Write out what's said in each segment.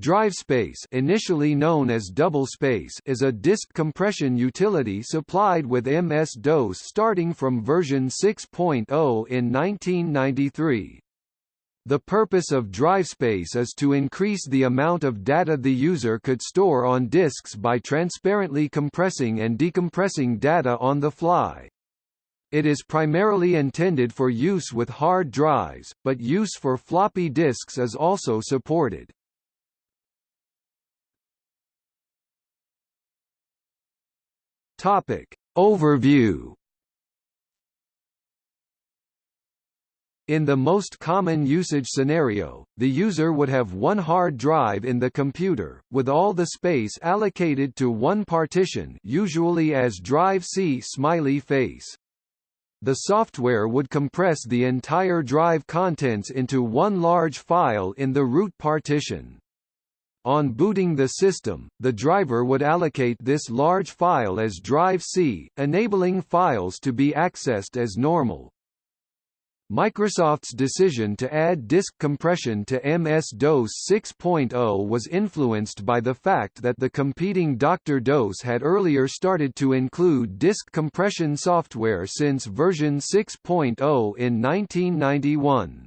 DriveSpace initially known as DoubleSpace is a disk compression utility supplied with MS-DOS starting from version 6.0 in 1993. The purpose of DriveSpace is to increase the amount of data the user could store on disks by transparently compressing and decompressing data on the fly. It is primarily intended for use with hard drives, but use for floppy disks is also supported. Topic. Overview In the most common usage scenario, the user would have one hard drive in the computer, with all the space allocated to one partition usually as drive C smiley face. The software would compress the entire drive contents into one large file in the root partition. On booting the system, the driver would allocate this large file as drive C, enabling files to be accessed as normal. Microsoft's decision to add disk compression to MS-DOS 6.0 was influenced by the fact that the competing Dr. DOS had earlier started to include disk compression software since version 6.0 in 1991.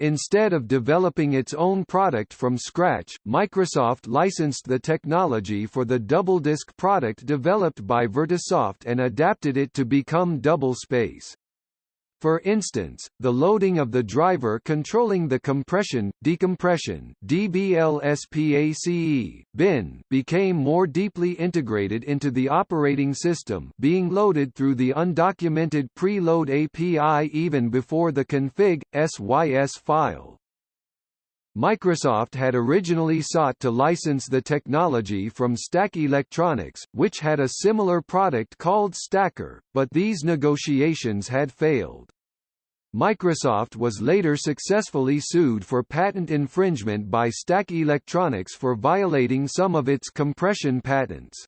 Instead of developing its own product from scratch, Microsoft licensed the technology for the double-disk product developed by Vertisoft and adapted it to become double-space. For instance, the loading of the driver controlling the compression, decompression DBLSPACE, bin became more deeply integrated into the operating system being loaded through the undocumented preload API even before the config, sys file. Microsoft had originally sought to license the technology from Stack Electronics, which had a similar product called Stacker, but these negotiations had failed. Microsoft was later successfully sued for patent infringement by Stack Electronics for violating some of its compression patents.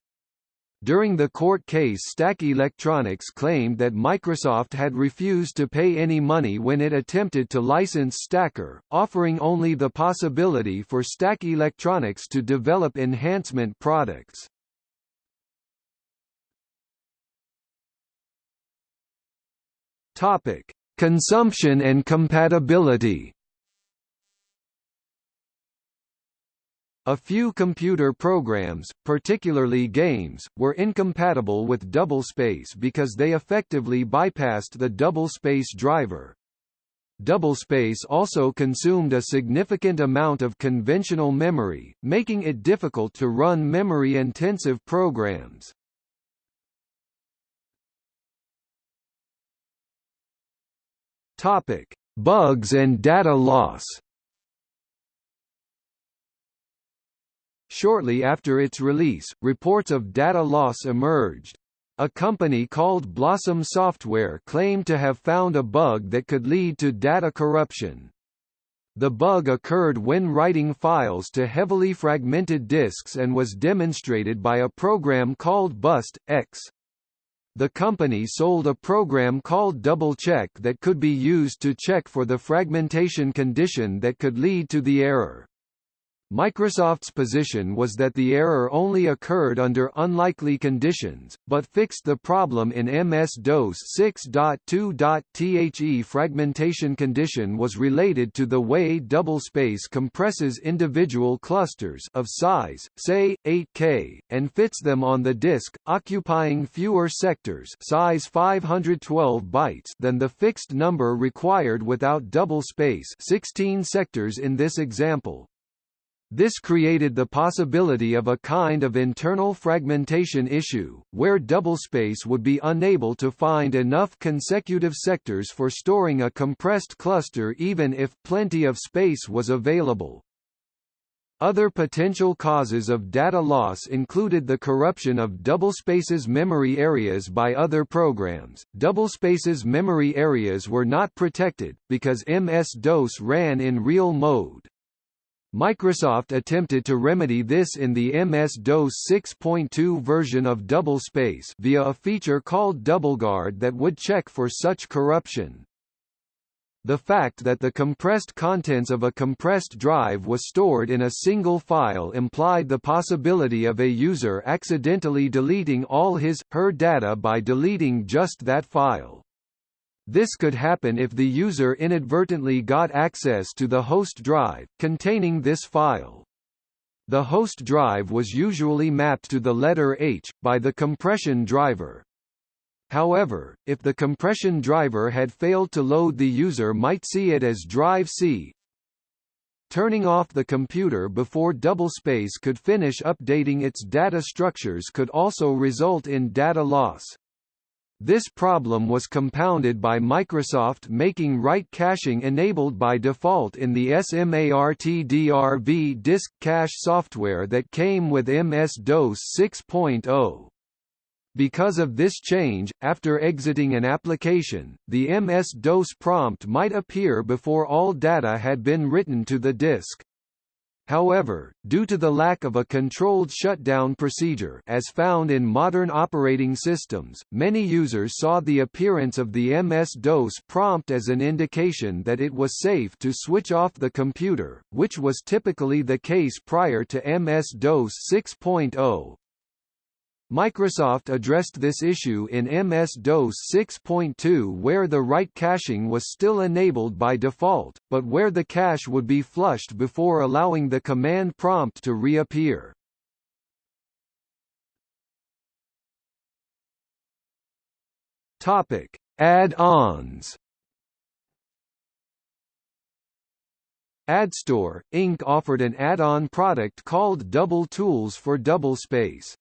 During the court case Stack Electronics claimed that Microsoft had refused to pay any money when it attempted to license Stacker, offering only the possibility for Stack Electronics to develop enhancement products. Topic: Consumption and compatibility A few computer programs, particularly games, were incompatible with doublespace because they effectively bypassed the doublespace driver. Doublespace also consumed a significant amount of conventional memory, making it difficult to run memory-intensive programs. Topic: Bugs and data loss. Shortly after its release, reports of data loss emerged. A company called Blossom Software claimed to have found a bug that could lead to data corruption. The bug occurred when writing files to heavily fragmented disks and was demonstrated by a program called Bust, X the company sold a program called Double Check that could be used to check for the fragmentation condition that could lead to the error. Microsoft's position was that the error only occurred under unlikely conditions, but fixed the problem in MS-DOS 6.2. The fragmentation condition was related to the way doublespace compresses individual clusters of size, say, 8K, and fits them on the disk, occupying fewer sectors size 512 bytes than the fixed number required without doublespace 16 sectors in this example. This created the possibility of a kind of internal fragmentation issue, where doublespace would be unable to find enough consecutive sectors for storing a compressed cluster even if plenty of space was available. Other potential causes of data loss included the corruption of doublespace's memory areas by other programs. Doublespace's memory areas were not protected, because MS-DOS ran in real mode. Microsoft attempted to remedy this in the MS-DOS 6.2 version of Doublespace via a feature called DoubleGuard that would check for such corruption. The fact that the compressed contents of a compressed drive was stored in a single file implied the possibility of a user accidentally deleting all his, her data by deleting just that file. This could happen if the user inadvertently got access to the host drive, containing this file. The host drive was usually mapped to the letter H, by the compression driver. However, if the compression driver had failed to load the user might see it as drive C. Turning off the computer before doublespace could finish updating its data structures could also result in data loss. This problem was compounded by Microsoft making write caching enabled by default in the SMARTDRV disk cache software that came with MS-DOS 6.0. Because of this change, after exiting an application, the MS-DOS prompt might appear before all data had been written to the disk. However, due to the lack of a controlled shutdown procedure as found in modern operating systems, many users saw the appearance of the MS-DOS prompt as an indication that it was safe to switch off the computer, which was typically the case prior to MS-DOS 6.0. Microsoft addressed this issue in MS-DOS 6.2 where the write caching was still enabled by default, but where the cache would be flushed before allowing the command prompt to reappear. Topic: Add-ons. AddStor, Inc. offered an add-on product called Double Tools for Doublespace.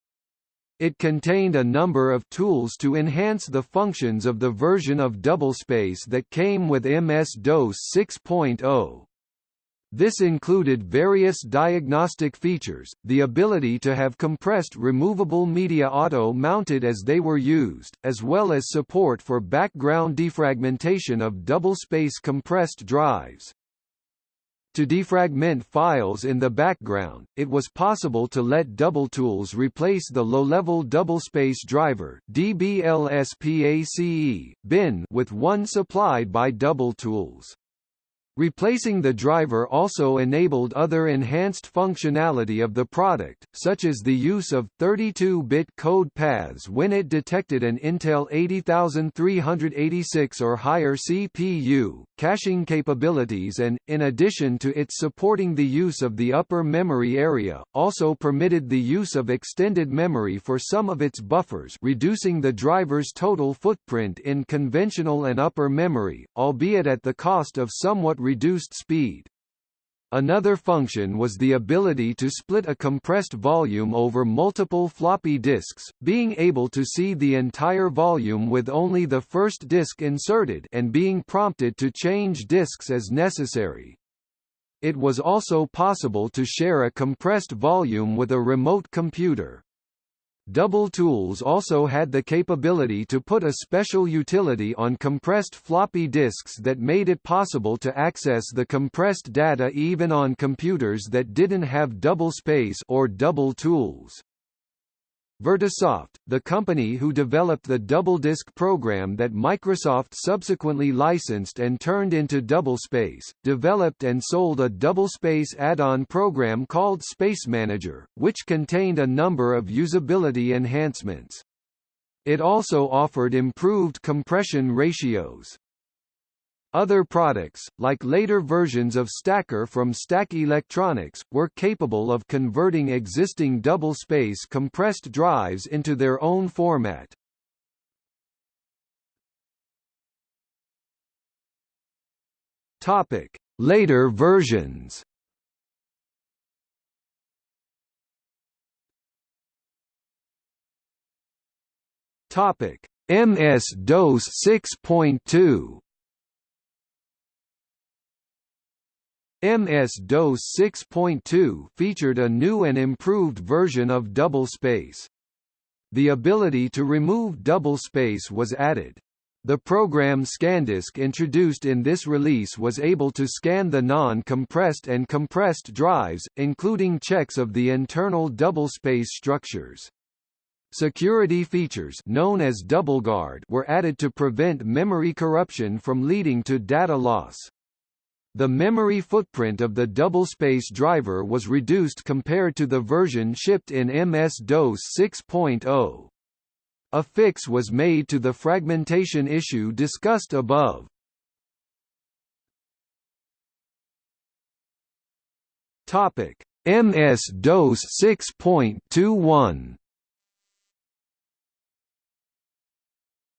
It contained a number of tools to enhance the functions of the version of doublespace that came with MS-DOS 6.0. This included various diagnostic features, the ability to have compressed removable media auto-mounted as they were used, as well as support for background defragmentation of doublespace compressed drives. To defragment files in the background, it was possible to let DoubleTools replace the low-level doublespace driver DBLSPACE, bin with one supplied by DoubleTools. Replacing the driver also enabled other enhanced functionality of the product, such as the use of 32-bit code paths when it detected an Intel 80386 or higher CPU, caching capabilities and, in addition to its supporting the use of the upper memory area, also permitted the use of extended memory for some of its buffers reducing the driver's total footprint in conventional and upper memory, albeit at the cost of somewhat reduced speed. Another function was the ability to split a compressed volume over multiple floppy disks, being able to see the entire volume with only the first disk inserted and being prompted to change disks as necessary. It was also possible to share a compressed volume with a remote computer. Double Tools also had the capability to put a special utility on compressed floppy disks that made it possible to access the compressed data even on computers that didn't have double space or double tools. Vertisoft, the company who developed the DoubleDisk program that Microsoft subsequently licensed and turned into Doublespace, developed and sold a doublespace add-on program called Space Manager, which contained a number of usability enhancements. It also offered improved compression ratios. Other products, like later versions of Stacker from Stack Electronics, were capable of converting existing double-space compressed drives into their own format. Topic: Later versions. Topic: MS-DOS 6.2 MS-DOS 6.2 featured a new and improved version of doublespace. The ability to remove doublespace was added. The program ScanDisk introduced in this release was able to scan the non-compressed and compressed drives, including checks of the internal doublespace structures. Security features known as DoubleGuard were added to prevent memory corruption from leading to data loss. The memory footprint of the double-space driver was reduced compared to the version shipped in MS-DOS 6.0. A fix was made to the fragmentation issue discussed above. Topic: MS-DOS 6.21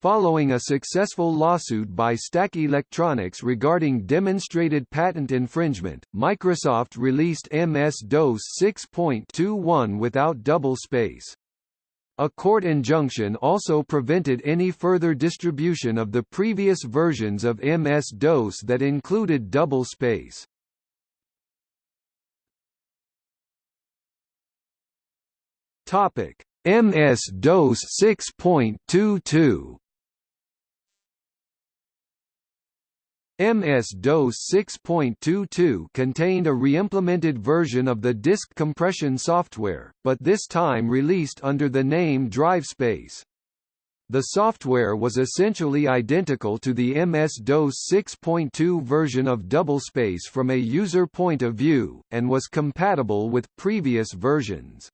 Following a successful lawsuit by Stack Electronics regarding demonstrated patent infringement, Microsoft released MS-DOS 6.21 without double space. A court injunction also prevented any further distribution of the previous versions of MS-DOS that included double space. Topic: MS-DOS 6.22 MS-DOS 6.22 contained a reimplemented version of the disk compression software, but this time released under the name DriveSpace. The software was essentially identical to the MS-DOS 6.2 version of doublespace from a user point of view, and was compatible with previous versions.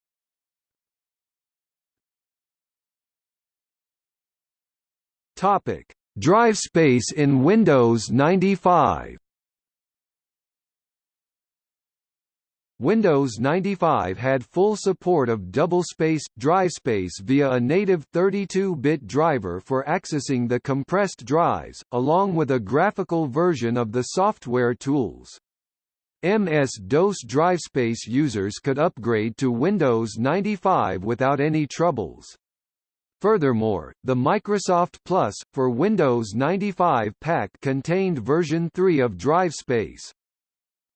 Topic: Drive space in Windows 95 Windows 95 had full support of double-space, drive-space via a native 32-bit driver for accessing the compressed drives, along with a graphical version of the software tools. MS-DOS DriveSpace users could upgrade to Windows 95 without any troubles. Furthermore, the Microsoft Plus, for Windows 95 pack contained version 3 of DriveSpace.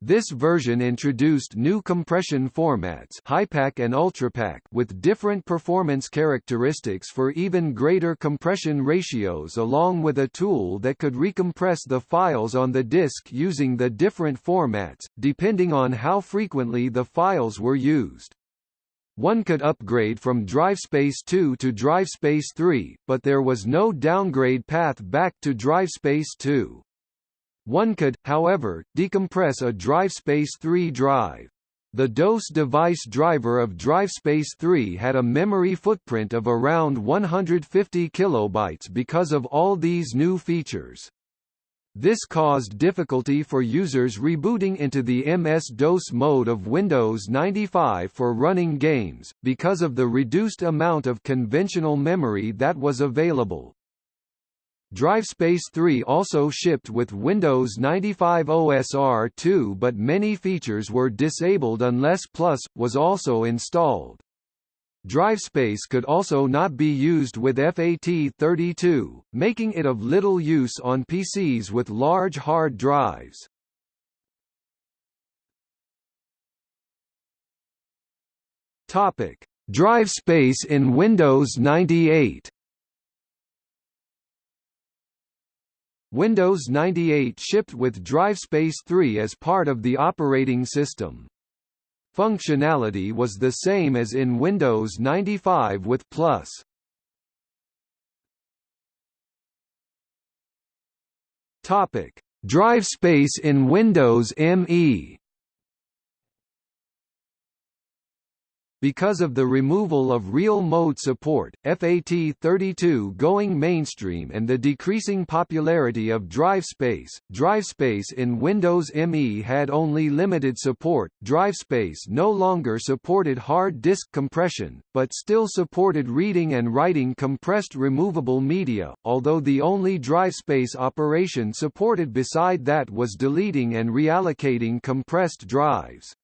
This version introduced new compression formats HighPack and UltraPack with different performance characteristics for even greater compression ratios along with a tool that could recompress the files on the disk using the different formats, depending on how frequently the files were used. One could upgrade from DriveSpace 2 to DriveSpace 3, but there was no downgrade path back to DriveSpace 2. One could, however, decompress a DriveSpace 3 drive. The DOS device driver of DriveSpace 3 had a memory footprint of around 150 kilobytes because of all these new features. This caused difficulty for users rebooting into the MS-DOS mode of Windows 95 for running games, because of the reduced amount of conventional memory that was available. DriveSpace 3 also shipped with Windows 95 OSR2 but many features were disabled unless Plus, was also installed. DriveSpace could also not be used with FAT32, making it of little use on PCs with large hard drives. Topic: Drive space in Windows 98. Windows 98 shipped with DriveSpace 3 as part of the operating system. Functionality was the same as in Windows 95 with Plus. Topic: Drive space in Windows ME Because of the removal of real mode support, FAT32 going mainstream and the decreasing popularity of DriveSpace, DriveSpace in Windows ME had only limited support. DriveSpace no longer supported hard disk compression, but still supported reading and writing compressed removable media, although the only DriveSpace operation supported beside that was deleting and reallocating compressed drives.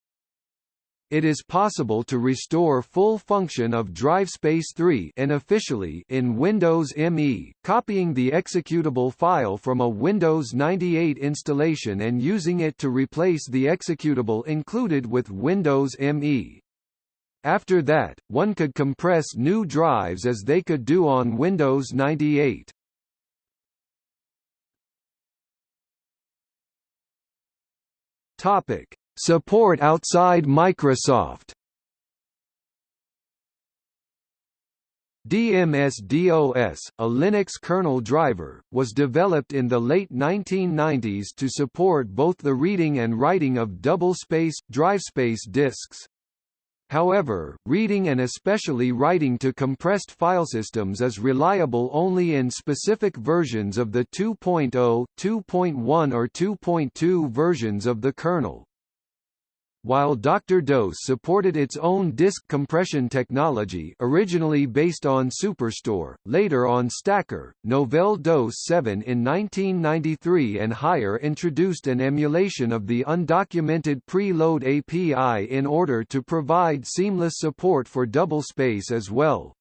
It is possible to restore full function of DriveSpace 3 unofficially in Windows ME, copying the executable file from a Windows 98 installation and using it to replace the executable included with Windows ME. After that, one could compress new drives as they could do on Windows 98. Topic: Support outside Microsoft DMS-DOS, a Linux kernel driver, was developed in the late 1990s to support both the reading and writing of double-space, drivespace disks. However, reading and especially writing to compressed filesystems is reliable only in specific versions of the 2.0, 2.1 or 2.2 versions of the kernel. While Dr. DOS supported its own disk compression technology originally based on SuperStor, later on Stacker, Novell DOS 7 in 1993 and higher introduced an emulation of the undocumented preload API in order to provide seamless support for doublespace as well.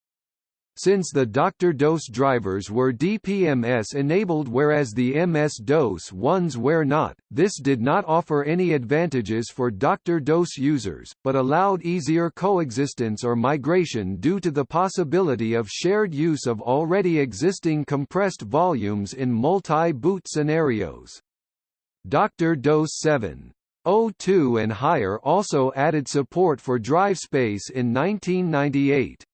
Since the Dr. DOS drivers were DPMS-enabled whereas the MS-DOS ones were not, this did not offer any advantages for Dr. DOS users, but allowed easier coexistence or migration due to the possibility of shared use of already existing compressed volumes in multi-boot scenarios. Dr. DOS 7. 02 and higher also added support for drive space in 1998.